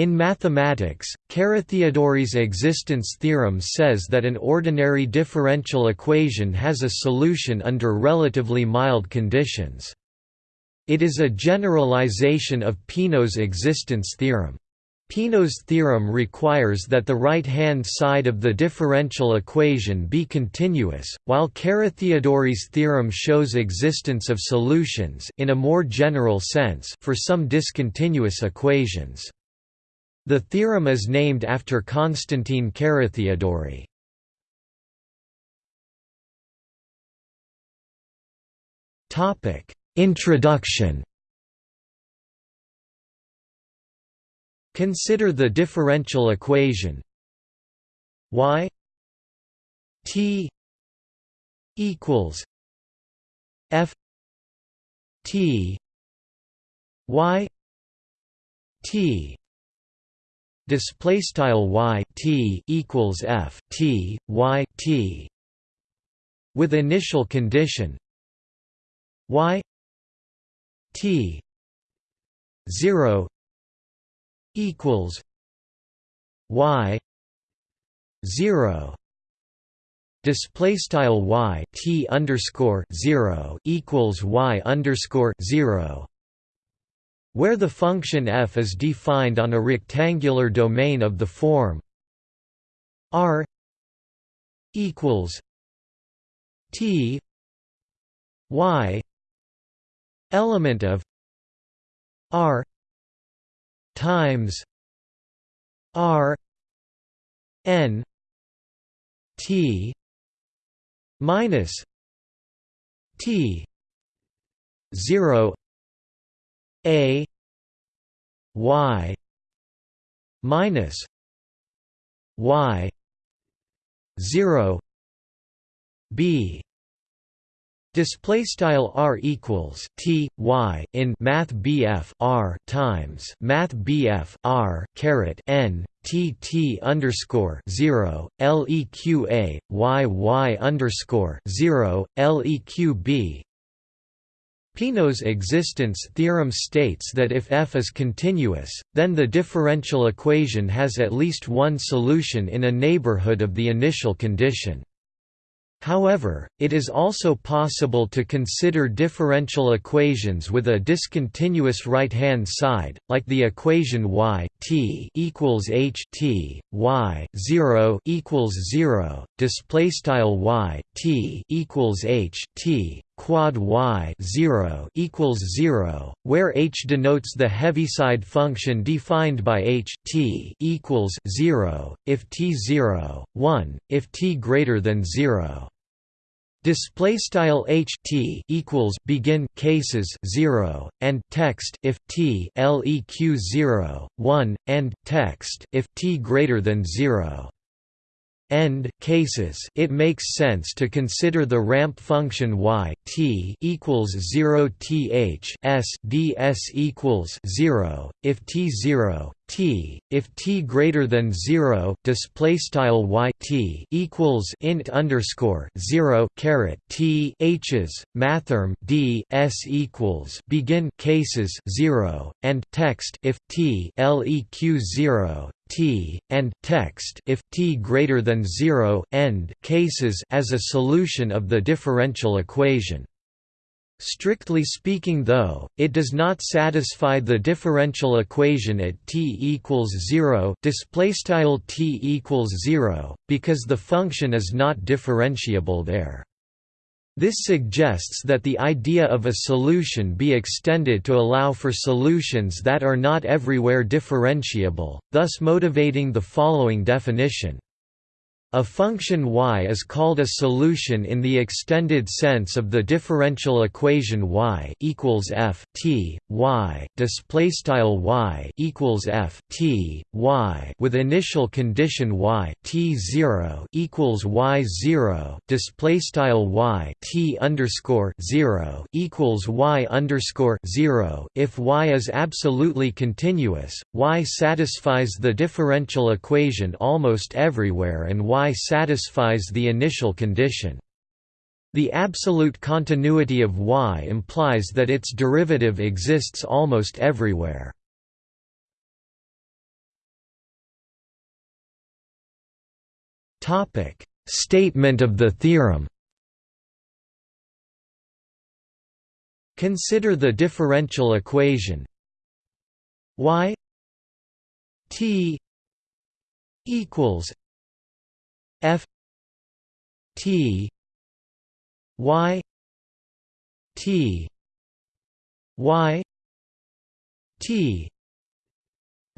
In mathematics, Carathéodory's existence theorem says that an ordinary differential equation has a solution under relatively mild conditions. It is a generalization of Peano's existence theorem. Peano's theorem requires that the right-hand side of the differential equation be continuous, while Carathéodory's theorem shows existence of solutions in a more general sense for some discontinuous equations. The theorem is named after Constantine Carathéodory. Topic: Introduction Consider the differential equation y t equals f t y t display style y t equals f t y t. With initial condition y t 0 equals y 0 display style y t underscore 0 equals y underscore 0 where the function f is defined on a rectangular domain of the form r equals t y element of r times r n t minus t 0 a y minus y 0 b Display style r equals t y in Math BF r times Math BF r caret n t t underscore zero leq a y y underscore zero leq b. Peano's existence theorem states that if f is continuous, then the differential equation has at least one solution in a neighborhood of the initial condition. However, it is also possible to consider differential equations with a discontinuous right-hand side, like the equation y t equals h t y 0 equals 0. Display style y t equals h t quad y 0 equals 0, where h denotes the heaviside function defined by h t equals 0 if t 0, 1 if t greater than 0. Display style h t equals begin cases 0 and text if t leq 0 1 and text if t greater than 0 end cases it makes sense to consider the ramp function y t equals 0 th s ds equals 0 if t 0 t if t greater than 0 display style y t equals int underscore 0 caret t h's mathrm d s equals begin cases 0 and text if t leq 0 t and text if t greater than 0 end cases as a solution of the differential equation Strictly speaking though, it does not satisfy the differential equation at t equals 0 displaystyle t equals 0 because the function is not differentiable there. This suggests that the idea of a solution be extended to allow for solutions that are not everywhere differentiable, thus motivating the following definition. A function y is called a solution in the extended sense of the differential equation y equals f t y. Display style y equals f t y with initial condition y t 0 equals y 0 display style y t underscore 0 equals y underscore 0 if y is absolutely continuous y satisfies the differential equation almost everywhere and y y satisfies the initial condition. The absolute continuity of y implies that its derivative exists almost everywhere. Statement of the theorem Consider the differential equation y t equals f t y t y t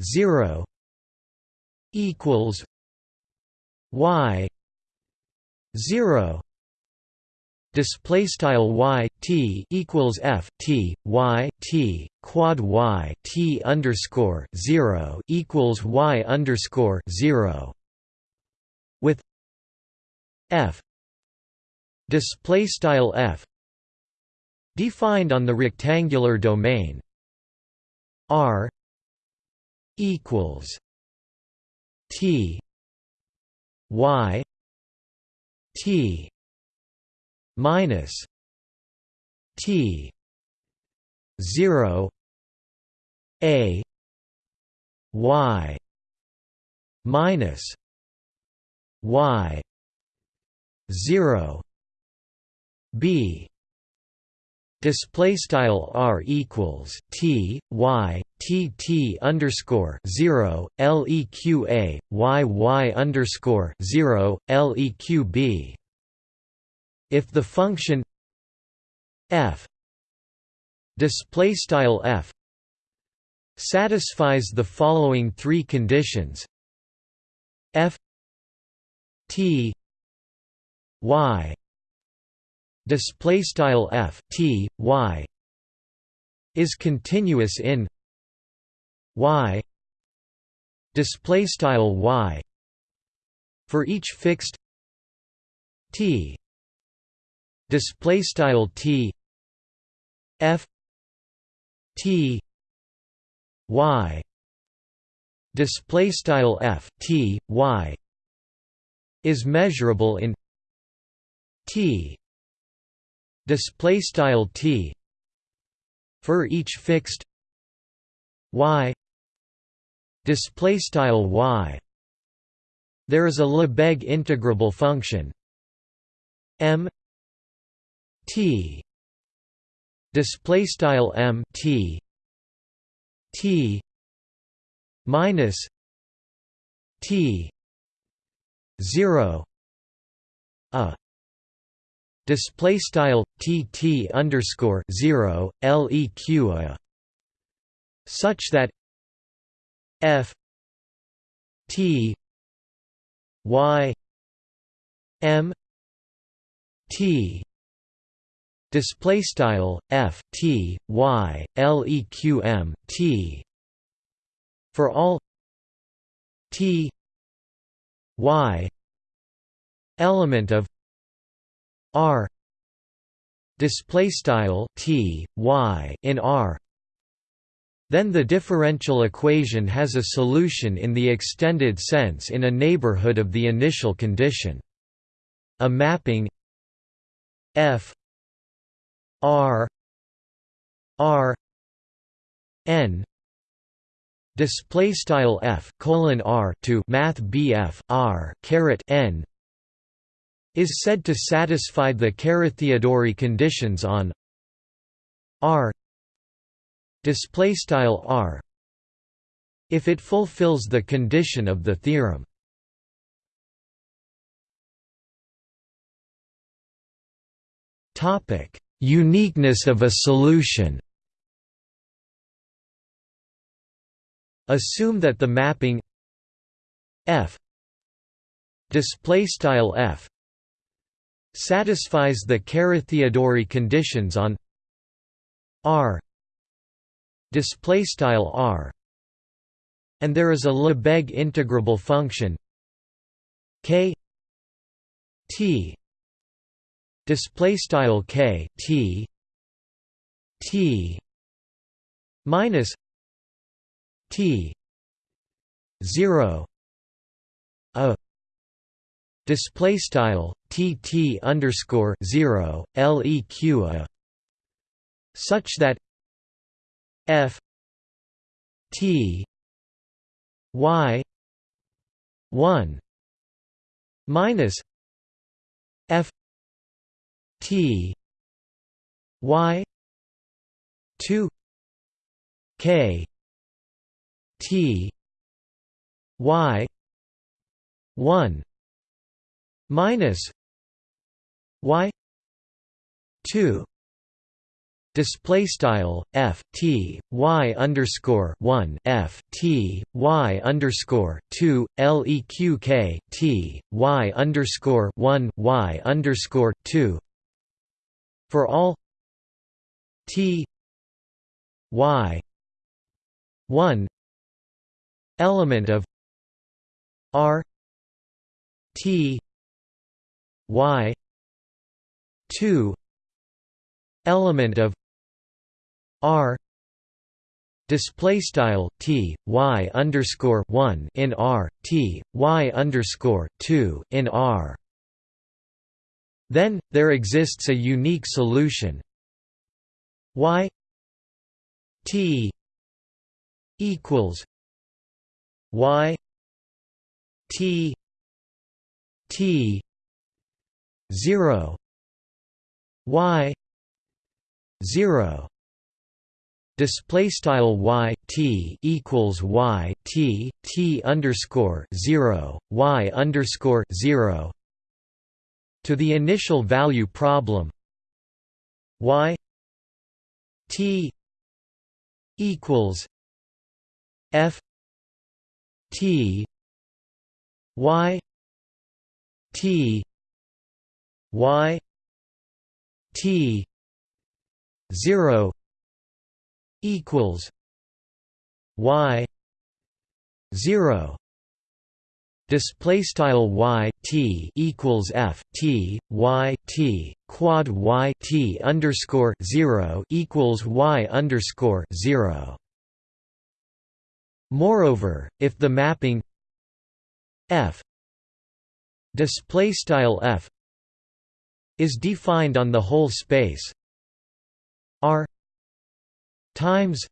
0 equals y 0 display style y t equals f t y t quad y t underscore 0 equals y underscore 0 with f. Display style f. Defined on the rectangular domain. R. Equals t. Y. T. Minus t. 0 a. Y. Minus y 0 b. Display style r equals t y t t underscore 0 leqa y y underscore 0 leq if the function f display style f satisfies the following three conditions f t y. Display style f t y. Is continuous in y. Display style y. For each fixed t. Display style t. F. T. Y. Display style f t y. Is measurable in t. Display style t. For each fixed y. Display style y. There is a lebesgue integrable function. M. T. Display style m t. T. Minus t. 0 a display style tt underscore 0 leq such that f t y m t. Display style f t y leq t. For all t y element of r display style t y in r then the differential equation has a solution in the extended sense in a neighborhood of the initial condition. A mapping f r r n display style f colon r to math bf r caret n is said to satisfy the Carathéodory conditions on R. Display style R. If it fulfills the condition of the theorem. Topic uniqueness of a solution. Assume that the mapping f display style f satisfies the Carathéodory conditions on R display style R and there is a Lebesgue integrable function K T display style K T T minus T 0 a display style tt underscore 0 leq a such that f t y 1 minus f t y 2 k t y 1 minus y 2 display style f t y underscore 1 f t y underscore 2 leq k t y underscore 1 y underscore 2 for all t y 1 element of r t y 2 element of r display style t y underscore 1 in r t y underscore 2 in r. Then there exists a unique solution. Y t equals y t t 0 y 0 display style y t equals y t t underscore 0 y underscore 0 to the initial value problem y t equals f t y t y t 0 equals y 0 display style y t equals f t y t quad y t underscore 0 equals y underscore 0 moreover if the mapping f display style f is defined on the whole space. R times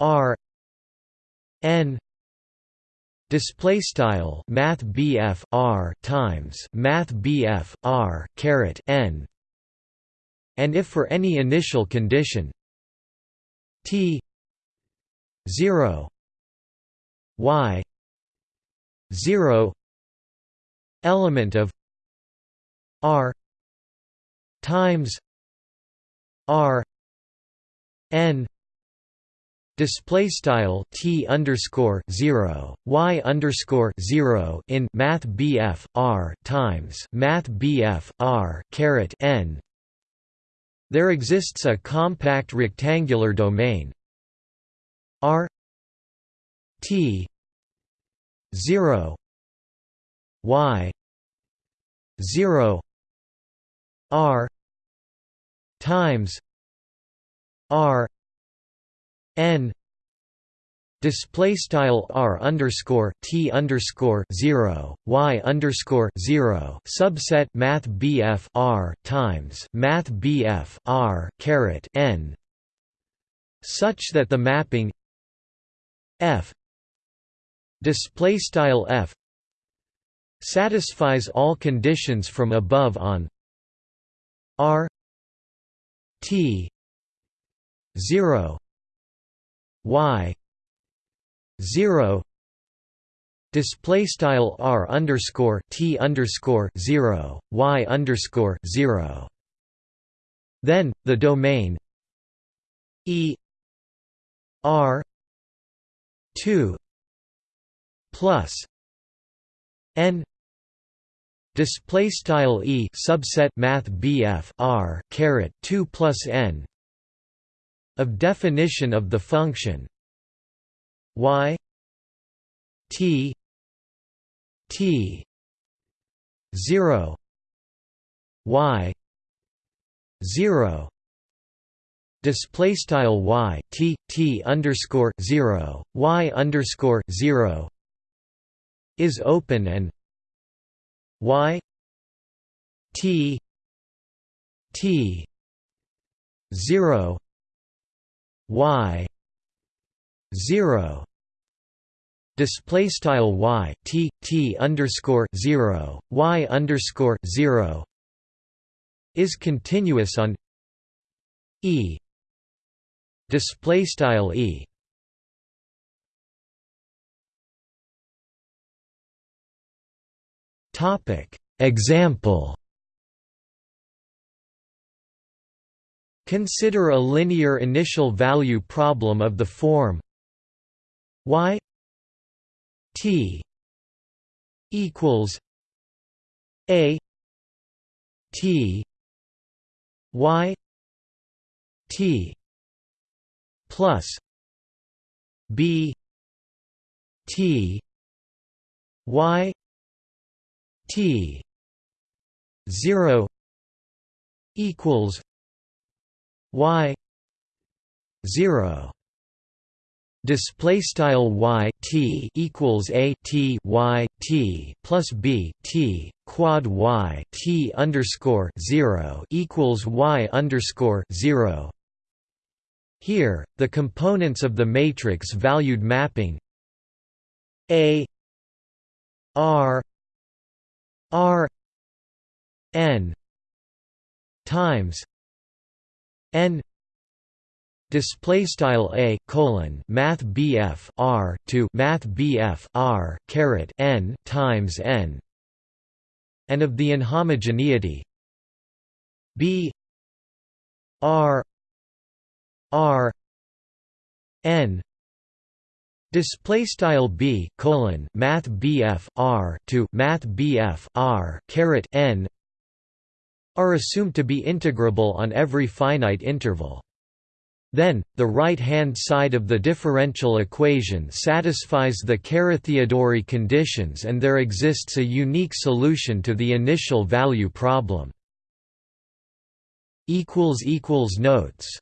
r n display style math BF R times math BF R caret n. And if for any initial condition t 0 y 0 element of r times r n display style t underscore zero y underscore zero in math BF r times math BF r caret n. There exists a compact rectangular domain r t zero y zero r times r n display style r underscore t underscore zero y underscore zero subset math bf r times math bf r caret n such that the mapping f display style f satisfies all conditions from above on r t 0 y 0 display style r underscore t underscore 0 y underscore 0 then the domain e r 2 plus n display style e subset math bf r caret 2 plus n of definition of the function y t t 0 y 0 display style y t t underscore 0 y underscore 0 is open and y t t 0 y 0 display style y t t underscore zero y underscore zero is continuous on e display style e. Topic example. Consider a linear initial value problem of the form y t equals a t y t plus b t y t 0 equals y 0 display style y t equals a t y t plus b t quad y t underscore zero equals y underscore zero. Here, the components of the matrix valued mapping a r r n times n display style a colon math bf r to math bf r caret n times n. And of the inhomogeneity b r r n display style b colon math bf r to math bf r caret n are assumed to be integrable on every finite interval then, the right-hand side of the differential equation satisfies the Carathéodory conditions and there exists a unique solution to the initial value problem. Notes